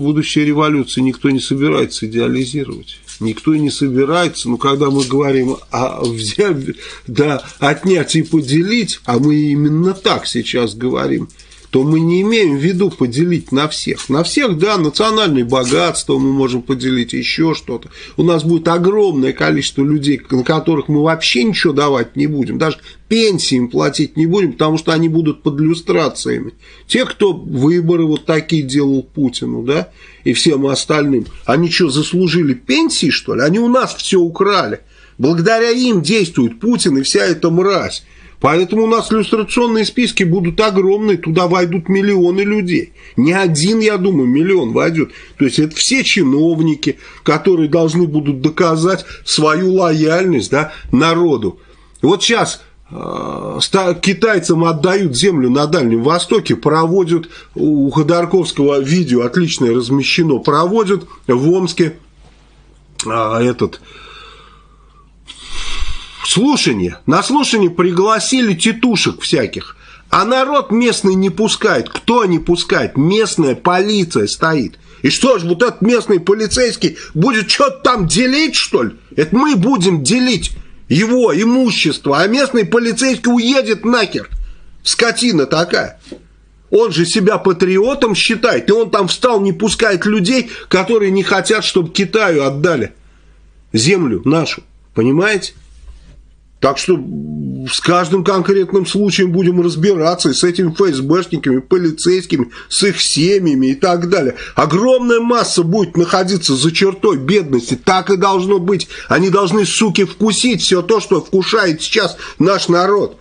будущей революции никто не собирается идеализировать. Никто и не собирается, но когда мы говорим о взять, да, отнять и поделить, а мы именно так сейчас говорим – то мы не имеем в виду поделить на всех. На всех, да, национальное богатство мы можем поделить, еще что-то. У нас будет огромное количество людей, на которых мы вообще ничего давать не будем, даже пенсии им платить не будем, потому что они будут под иллюстрациями. Те, кто выборы вот такие делал Путину, да, и всем остальным, они что, заслужили пенсии, что ли? Они у нас все украли. Благодаря им действует Путин и вся эта мразь. Поэтому у нас иллюстрационные списки будут огромные, туда войдут миллионы людей. Не один, я думаю, миллион войдет. То есть это все чиновники, которые должны будут доказать свою лояльность да, народу. Вот сейчас э, китайцам отдают землю на Дальнем Востоке, проводят, у Ходорковского видео отличное размещено, проводят в Омске а, этот слушание. На слушание пригласили тетушек всяких. А народ местный не пускает. Кто не пускает? Местная полиция стоит. И что ж, вот этот местный полицейский будет что-то там делить, что ли? Это мы будем делить его имущество, а местный полицейский уедет нахер. Скотина такая. Он же себя патриотом считает, и он там встал, не пускает людей, которые не хотят, чтобы Китаю отдали землю нашу. Понимаете? Так что с каждым конкретным случаем будем разбираться и с этими ФСБшниками, полицейскими, с их семьями и так далее. Огромная масса будет находиться за чертой бедности. Так и должно быть. Они должны, суки, вкусить все то, что вкушает сейчас наш народ.